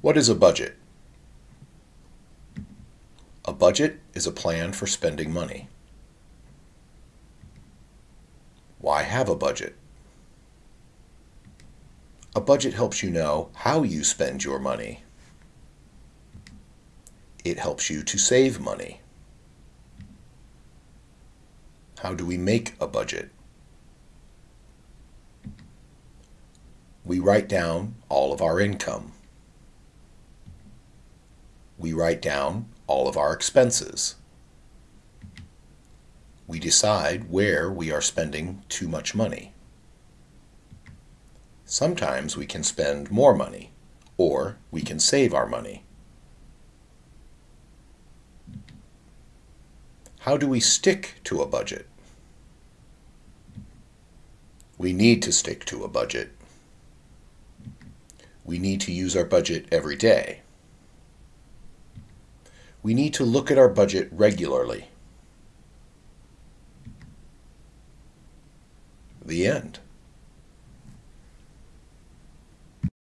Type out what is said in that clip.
What is a budget? A budget is a plan for spending money. Why have a budget? A budget helps you know how you spend your money. It helps you to save money. How do we make a budget? We write down all of our income. We write down all of our expenses. We decide where we are spending too much money. Sometimes we can spend more money, or we can save our money. How do we stick to a budget? We need to stick to a budget. We need to use our budget every day. We need to look at our budget regularly. The end.